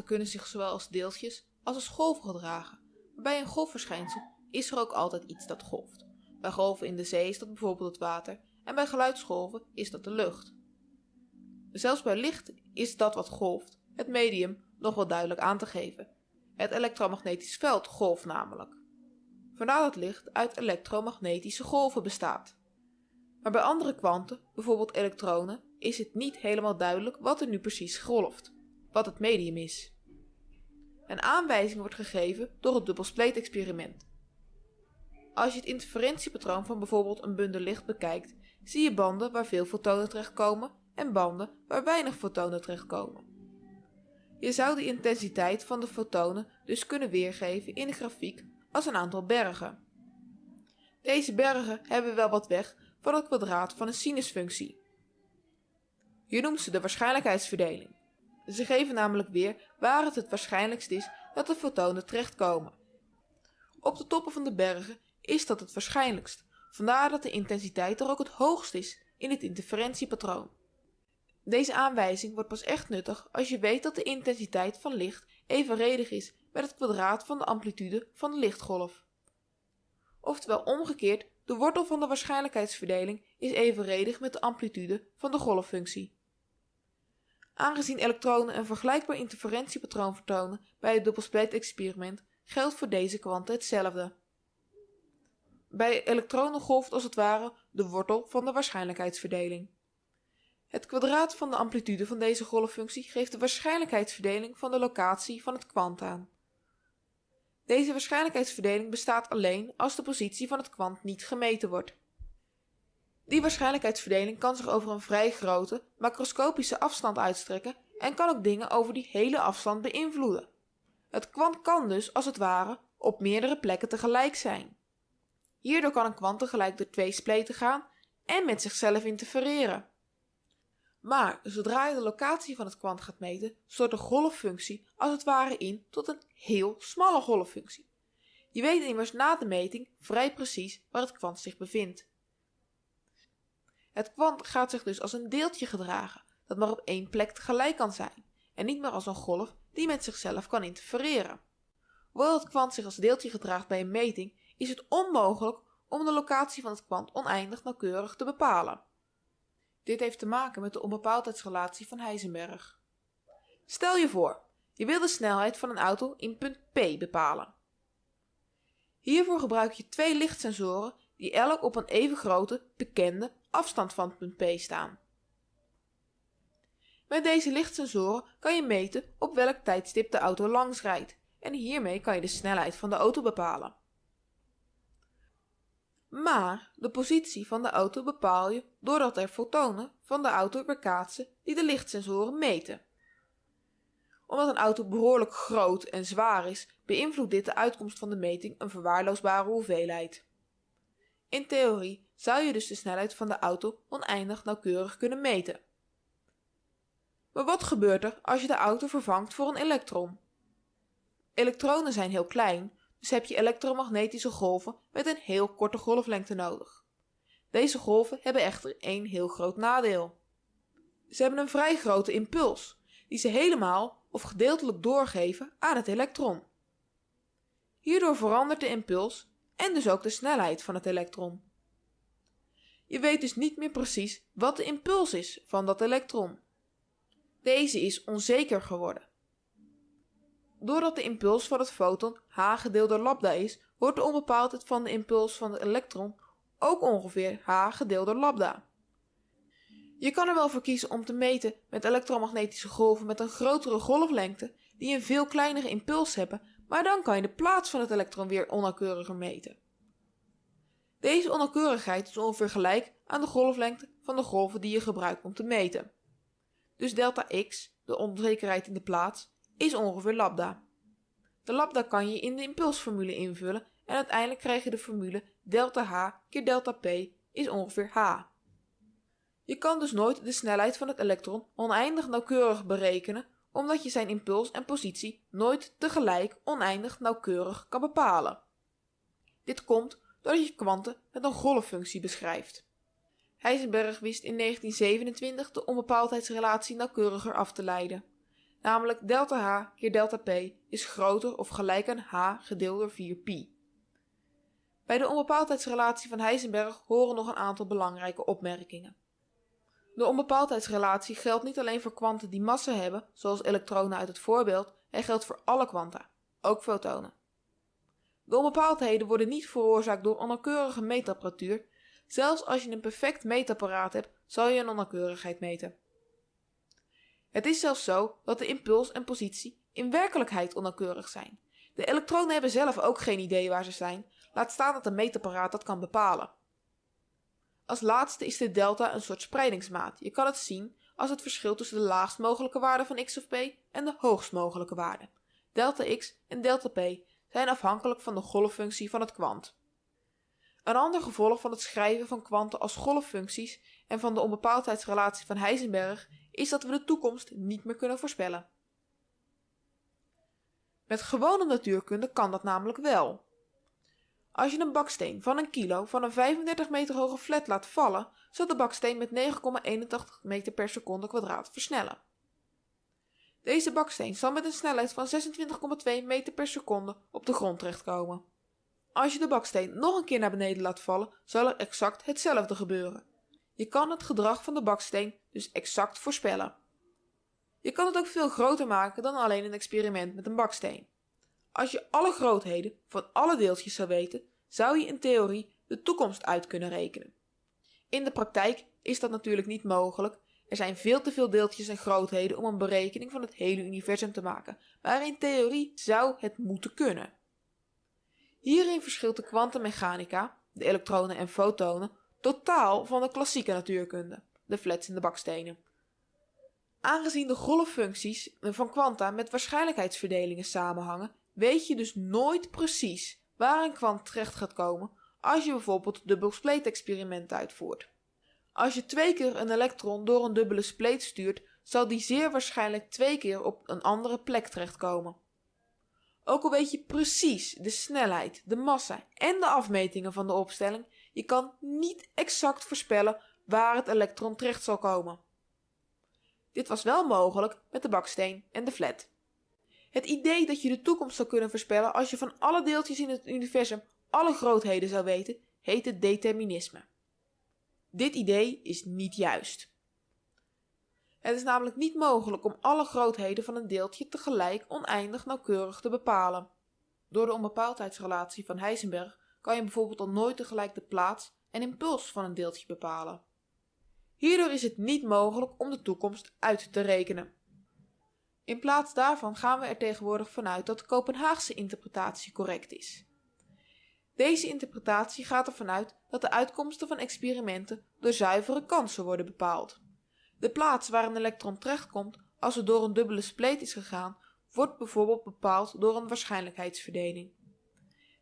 kunnen zich zowel als deeltjes als als golven gedragen. Maar bij een golfverschijnsel is er ook altijd iets dat golft. Bij golven in de zee is dat bijvoorbeeld het water en bij geluidsgolven is dat de lucht. Zelfs bij licht is dat wat golft, het medium, nog wel duidelijk aan te geven. Het elektromagnetisch veld golft namelijk. Vandaar dat licht uit elektromagnetische golven bestaat. Maar bij andere kwanten, bijvoorbeeld elektronen, is het niet helemaal duidelijk wat er nu precies golft, wat het medium is. Een aanwijzing wordt gegeven door het dubbelspleet-experiment. Als je het interferentiepatroon van bijvoorbeeld een bundel licht bekijkt, zie je banden waar veel fotonen terechtkomen en banden waar weinig fotonen terechtkomen. Je zou de intensiteit van de fotonen dus kunnen weergeven in een grafiek als een aantal bergen. Deze bergen hebben wel wat weg van het kwadraat van een sinusfunctie. Je noemt ze de waarschijnlijkheidsverdeling. Ze geven namelijk weer waar het het waarschijnlijkst is dat de fotonen terechtkomen. Op de toppen van de bergen is dat het waarschijnlijkst, vandaar dat de intensiteit er ook het hoogst is in het interferentiepatroon. Deze aanwijzing wordt pas echt nuttig als je weet dat de intensiteit van licht evenredig is met het kwadraat van de amplitude van de lichtgolf. Oftewel omgekeerd, de wortel van de waarschijnlijkheidsverdeling is evenredig met de amplitude van de golffunctie. Aangezien elektronen een vergelijkbaar interferentiepatroon vertonen bij het dubbelspleet-experiment, geldt voor deze kwanten hetzelfde. Bij elektronen golft als het ware de wortel van de waarschijnlijkheidsverdeling. Het kwadraat van de amplitude van deze golffunctie geeft de waarschijnlijkheidsverdeling van de locatie van het kwant aan. Deze waarschijnlijkheidsverdeling bestaat alleen als de positie van het kwant niet gemeten wordt. Die waarschijnlijkheidsverdeling kan zich over een vrij grote, macroscopische afstand uitstrekken en kan ook dingen over die hele afstand beïnvloeden. Het kwant kan dus, als het ware, op meerdere plekken tegelijk zijn. Hierdoor kan een kwant tegelijk door twee spleten gaan en met zichzelf interfereren. Maar zodra je de locatie van het kwant gaat meten, stort de golffunctie als het ware in tot een heel smalle golffunctie. Je weet immers na de meting vrij precies waar het kwant zich bevindt. Het kwant gaat zich dus als een deeltje gedragen dat maar op één plek tegelijk kan zijn en niet meer als een golf die met zichzelf kan interfereren. Hoewel het kwant zich als deeltje gedraagt bij een meting, is het onmogelijk om de locatie van het kwant oneindig nauwkeurig te bepalen. Dit heeft te maken met de onbepaaldheidsrelatie van Heisenberg. Stel je voor, je wil de snelheid van een auto in punt P bepalen. Hiervoor gebruik je twee lichtsensoren die elk op een even grote, bekende afstand van punt P staan. Met deze lichtsensoren kan je meten op welk tijdstip de auto langs rijdt en hiermee kan je de snelheid van de auto bepalen. Maar de positie van de auto bepaal je doordat er fotonen van de auto weerkaatsen die de lichtsensoren meten. Omdat een auto behoorlijk groot en zwaar is, beïnvloedt dit de uitkomst van de meting een verwaarloosbare hoeveelheid. In theorie zou je dus de snelheid van de auto oneindig nauwkeurig kunnen meten. Maar wat gebeurt er als je de auto vervangt voor een elektron? Elektronen zijn heel klein, dus heb je elektromagnetische golven met een heel korte golflengte nodig. Deze golven hebben echter één heel groot nadeel. Ze hebben een vrij grote impuls, die ze helemaal of gedeeltelijk doorgeven aan het elektron. Hierdoor verandert de impuls en dus ook de snelheid van het elektron. Je weet dus niet meer precies wat de impuls is van dat elektron. Deze is onzeker geworden. Doordat de impuls van het foton h gedeeld door lambda is, wordt de onbepaaldheid van de impuls van het elektron ook ongeveer h gedeeld door lambda. Je kan er wel voor kiezen om te meten met elektromagnetische golven met een grotere golflengte die een veel kleinere impuls hebben, maar dan kan je de plaats van het elektron weer onnauwkeuriger meten. Deze onnauwkeurigheid is ongeveer gelijk aan de golflengte van de golven die je gebruikt om te meten. Dus delta x, de onzekerheid in de plaats, is ongeveer lambda. De lambda kan je in de impulsformule invullen en uiteindelijk krijg je de formule delta h keer delta p is ongeveer h. Je kan dus nooit de snelheid van het elektron oneindig nauwkeurig berekenen omdat je zijn impuls en positie nooit tegelijk oneindig nauwkeurig kan bepalen. Dit komt doordat je kwanten met een golffunctie beschrijft. Heisenberg wist in 1927 de onbepaaldheidsrelatie nauwkeuriger af te leiden. namelijk delta h keer delta p is groter of gelijk aan h gedeeld door 4 pi. Bij de onbepaaldheidsrelatie van Heisenberg horen nog een aantal belangrijke opmerkingen. De onbepaaldheidsrelatie geldt niet alleen voor kwanten die massa hebben, zoals elektronen uit het voorbeeld, hij geldt voor alle kwanta, ook fotonen. De onbepaaldheden worden niet veroorzaakt door onnauwkeurige meetapparatuur. Zelfs als je een perfect meetapparaat hebt, zal je een onnauwkeurigheid meten. Het is zelfs zo dat de impuls en positie in werkelijkheid onnauwkeurig zijn. De elektronen hebben zelf ook geen idee waar ze zijn, laat staan dat een meetapparaat dat kan bepalen. Als laatste is de delta een soort spreidingsmaat. Je kan het zien als het verschil tussen de laagst mogelijke waarde van x of p en de hoogst mogelijke waarde. Delta x en delta p zijn afhankelijk van de golffunctie van het kwant. Een ander gevolg van het schrijven van kwanten als golffuncties en van de onbepaaldheidsrelatie van Heisenberg is dat we de toekomst niet meer kunnen voorspellen. Met gewone natuurkunde kan dat namelijk wel. Als je een baksteen van een kilo van een 35 meter hoge flat laat vallen, zal de baksteen met 9,81 meter per seconde kwadraat versnellen. Deze baksteen zal met een snelheid van 26,2 meter per seconde op de grond terechtkomen. Als je de baksteen nog een keer naar beneden laat vallen, zal er exact hetzelfde gebeuren. Je kan het gedrag van de baksteen dus exact voorspellen. Je kan het ook veel groter maken dan alleen een experiment met een baksteen. Als je alle grootheden van alle deeltjes zou weten, zou je in theorie de toekomst uit kunnen rekenen. In de praktijk is dat natuurlijk niet mogelijk. Er zijn veel te veel deeltjes en grootheden om een berekening van het hele universum te maken, maar in theorie zou het moeten kunnen. Hierin verschilt de kwantummechanica, de elektronen en fotonen, totaal van de klassieke natuurkunde, de flats en de bakstenen. Aangezien de golffuncties van kwanta met waarschijnlijkheidsverdelingen samenhangen, weet je dus nooit precies waar een kwant terecht gaat komen als je bijvoorbeeld dubbel spleet experiment uitvoert. Als je twee keer een elektron door een dubbele spleet stuurt, zal die zeer waarschijnlijk twee keer op een andere plek terechtkomen. Ook al weet je precies de snelheid, de massa en de afmetingen van de opstelling, je kan niet exact voorspellen waar het elektron terecht zal komen. Dit was wel mogelijk met de baksteen en de flat. Het idee dat je de toekomst zou kunnen voorspellen als je van alle deeltjes in het universum alle grootheden zou weten, heet het determinisme. Dit idee is niet juist. Het is namelijk niet mogelijk om alle grootheden van een deeltje tegelijk oneindig nauwkeurig te bepalen. Door de onbepaaldheidsrelatie van Heisenberg kan je bijvoorbeeld al nooit tegelijk de plaats en impuls van een deeltje bepalen. Hierdoor is het niet mogelijk om de toekomst uit te rekenen. In plaats daarvan gaan we er tegenwoordig vanuit dat de Kopenhaagse interpretatie correct is. Deze interpretatie gaat ervan uit dat de uitkomsten van experimenten door zuivere kansen worden bepaald. De plaats waar een elektron terechtkomt als het door een dubbele spleet is gegaan, wordt bijvoorbeeld bepaald door een waarschijnlijkheidsverdeling.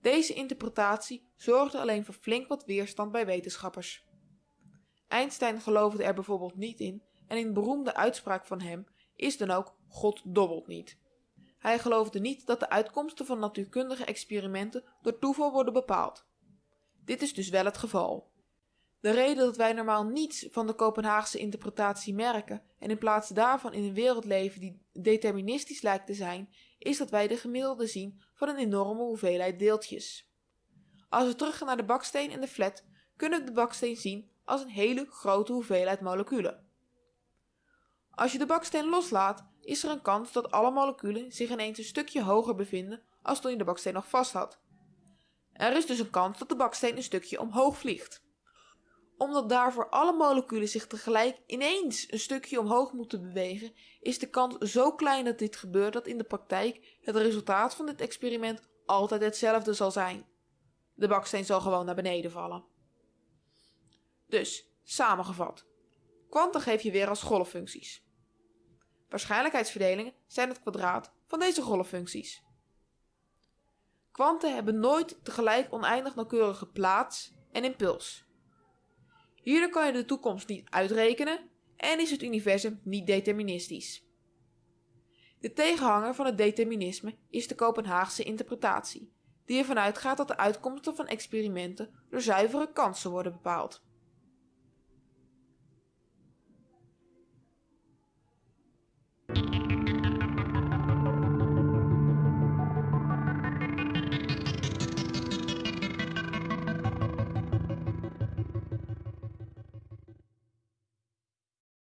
Deze interpretatie zorgde alleen voor flink wat weerstand bij wetenschappers. Einstein geloofde er bijvoorbeeld niet in en in beroemde uitspraak van hem is dan ook God dobbelt niet. Hij geloofde niet dat de uitkomsten van natuurkundige experimenten door toeval worden bepaald. Dit is dus wel het geval. De reden dat wij normaal niets van de Kopenhaagse interpretatie merken en in plaats daarvan in een wereld leven die deterministisch lijkt te zijn, is dat wij de gemiddelde zien van een enorme hoeveelheid deeltjes. Als we teruggaan naar de baksteen en de flat, kunnen we de baksteen zien als een hele grote hoeveelheid moleculen. Als je de baksteen loslaat, is er een kans dat alle moleculen zich ineens een stukje hoger bevinden als toen je de baksteen nog vast had. Er is dus een kans dat de baksteen een stukje omhoog vliegt. Omdat daarvoor alle moleculen zich tegelijk ineens een stukje omhoog moeten bewegen, is de kans zo klein dat dit gebeurt dat in de praktijk het resultaat van dit experiment altijd hetzelfde zal zijn. De baksteen zal gewoon naar beneden vallen. Dus, samengevat. Kwanten geef je weer als golffuncties. Waarschijnlijkheidsverdelingen zijn het kwadraat van deze golffuncties. Kwanten hebben nooit tegelijk oneindig nauwkeurige plaats en impuls. Hierdoor kan je de toekomst niet uitrekenen en is het universum niet deterministisch. De tegenhanger van het determinisme is de Kopenhaagse interpretatie, die ervan uitgaat dat de uitkomsten van experimenten door zuivere kansen worden bepaald.